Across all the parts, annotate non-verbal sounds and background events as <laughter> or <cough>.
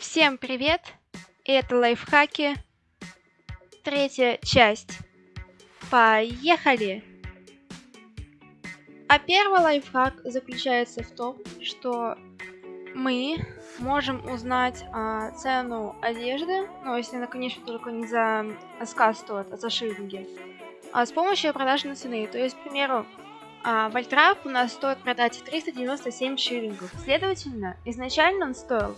Всем привет! Это лайфхаки. Третья часть. Поехали! А первый лайфхак заключается в том, что мы можем узнать а, цену одежды, ну, если она, конечно, только не за сказ стоит, а за шиллинги, а, с помощью продажной цены. То есть, к примеру, а, Вольтрап у нас стоит продать 397 шиллингов. Следовательно, изначально он стоил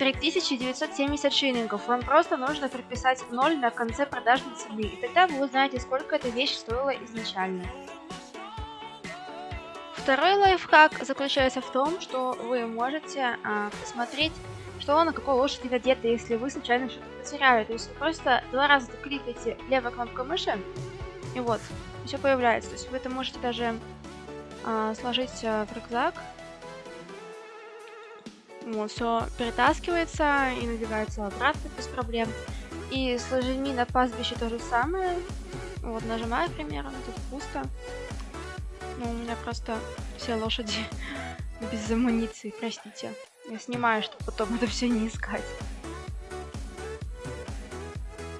3970 шиллингов. Вам просто нужно прописать 0 на конце продажной цены, и тогда вы узнаете, сколько эта вещь стоила изначально. Второй лайфхак заключается в том, что вы можете а, посмотреть, что на какой лошади одето, если вы случайно что-то потеряли. То есть вы просто два раза кликаете левой кнопкой мыши, и вот, все появляется. То есть вы это можете даже а, сложить а, в рюкзак. Вот, все перетаскивается и надевается обратно без проблем. И с лошадьми на пастбище то же самое. Вот, нажимаю, к примеру, тут пусто. Ну, у меня просто все лошади <laughs> без амуниции, простите. Я снимаю, чтобы потом это все не искать.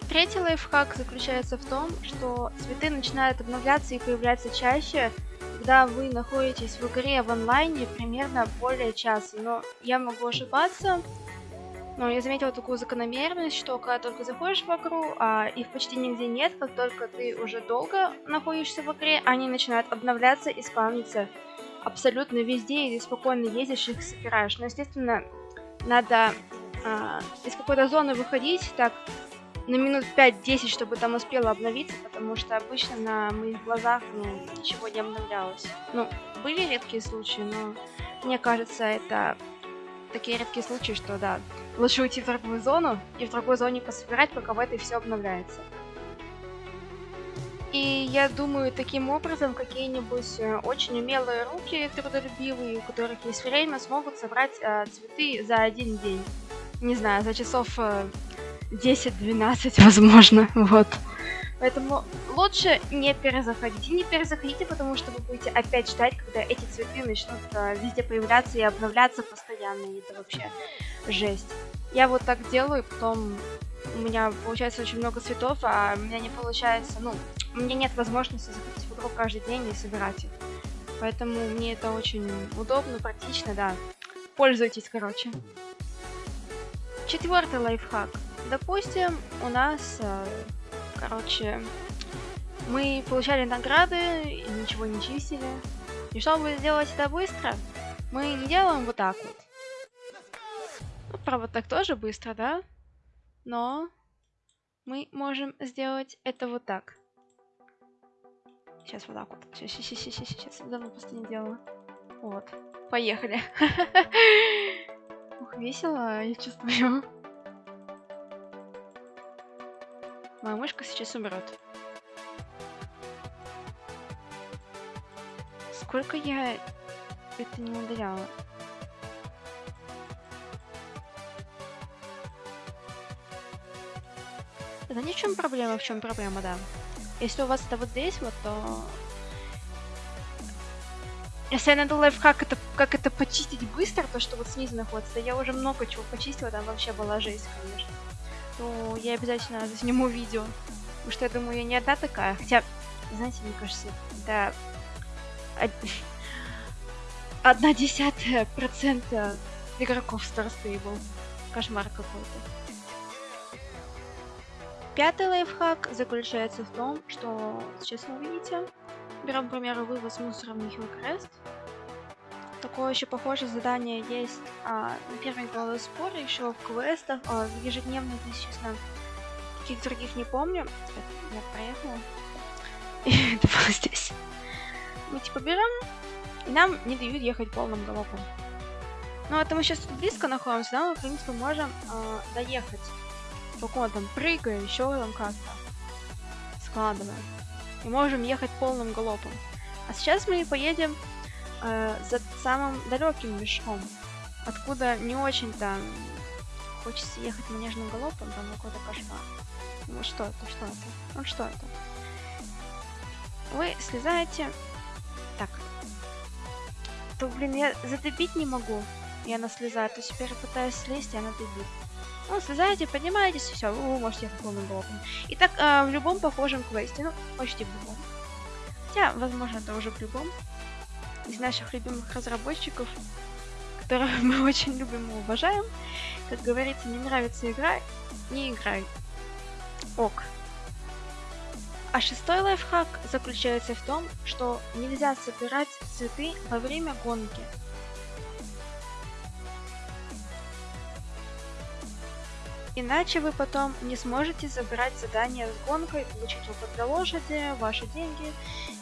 Третий лайфхак заключается в том, что цветы начинают обновляться и появляться чаще, когда вы находитесь в игре в онлайне примерно более часа. Но я могу ошибаться, но я заметила такую закономерность, что когда только заходишь в игру, а их почти нигде нет, как только ты уже долго находишься в игре, они начинают обновляться и спавниться абсолютно везде, и ты спокойно ездишь их собираешь. Но, естественно, надо а, из какой-то зоны выходить, так на минут 5-10, чтобы там успело обновиться, потому что обычно на моих глазах ну, ничего не обновлялось. Ну, были редкие случаи, но мне кажется, это такие редкие случаи, что да, лучше уйти в другую зону и в другой зоне пособирать, пока в этой все обновляется. И я думаю, таким образом какие-нибудь э, очень умелые руки трудолюбивые, у которых есть время, смогут собрать э, цветы за один день. Не знаю, за часов э, 10-12, возможно, вот. Поэтому лучше не перезаходите. Не перезаходите, потому что вы будете опять ждать, когда эти цветы начнут а, везде появляться и обновляться постоянно. И это вообще жесть. Я вот так делаю, потом у меня получается очень много цветов, а у меня не получается, ну, у меня нет возможности заходить в игру каждый день и собирать их. Поэтому мне это очень удобно, практично, да. Пользуйтесь, короче. Четвертый лайфхак. Допустим, у нас, э, короче, мы получали награды и ничего не чистили. И чтобы сделать это быстро, мы не делаем вот так вот. Ну, правда, так тоже быстро, да? Но мы можем сделать это вот так. Сейчас вот так вот. Сейчас, сейчас, сейчас, сейчас. Давно просто не делала. Вот. Поехали. <laughs> Ух, весело, я чувствую. Моя мышка сейчас умрет. Сколько я это не удаляла? Да ни в чем проблема, в чем проблема, да. Если у вас это вот здесь вот, то... Если я найду лайфхак, это, как это почистить быстро, то, что вот снизу находится, я уже много чего почистила, там вообще была жесть, конечно то я обязательно засниму видео. Потому что я думаю, я не одна такая. Хотя, знаете, мне кажется, да, <laughs> одна десятая процента игроков Star Stable. Кошмар какой-то. Пятый лайфхак заключается в том, что сейчас вы видите, берем, к примеру, вывоз мусора в Hillcrest. Такое еще похожее задание есть а, на первой главе спора, еще в квестах, а, в ежедневных, если честно. Каких других не помню. Я проехала. <laughs> И это было здесь. Мы типа берем, и нам не дают ехать полным галопом. Ну, это мы сейчас тут близко находимся, да, мы, в принципе, можем э, доехать. Только там прыгая, еще там как-то. Складывая. И можем ехать полным галопом. А сейчас мы поедем э, за самым далеким мешком, откуда не очень-то хочется ехать манежным галопом, там какой-то кошмар. Ну что это, что это? Ну что это? Вы слезаете... Так. То, блин, я затопить не могу. и она слезает, то теперь пытаюсь слезть, и она бегит. Ну, слезаете, поднимаетесь, и все, вы можете ехать полным блоком. И так э, в любом похожем квесте, ну, почти в любом. Хотя, возможно, это уже в любом. Из наших любимых разработчиков, которых <laughs> мы очень любим и уважаем. Как говорится, не нравится игра, не играй. Ок. А шестой лайфхак заключается в том, что нельзя собирать цветы во время гонки. Иначе вы потом не сможете забирать задание с гонкой, получить опыт для лошади, ваши деньги,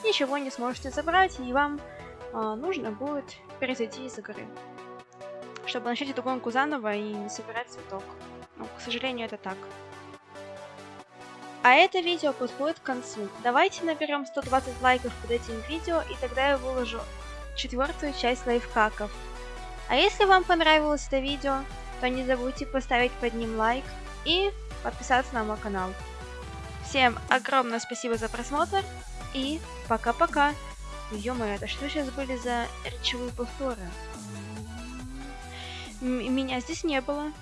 ничего не сможете забрать, и вам нужно будет перезайти из игры, чтобы начать эту гонку заново и не собирать цветок. Ну, к сожалению, это так. А это видео подходит к концу. Давайте наберем 120 лайков под этим видео, и тогда я выложу четвертую часть лайфхаков. А если вам понравилось это видео, то не забудьте поставить под ним лайк и подписаться на мой канал. Всем огромное спасибо за просмотр и пока-пока. Ё это что сейчас были за речевые повторы? Меня здесь не было.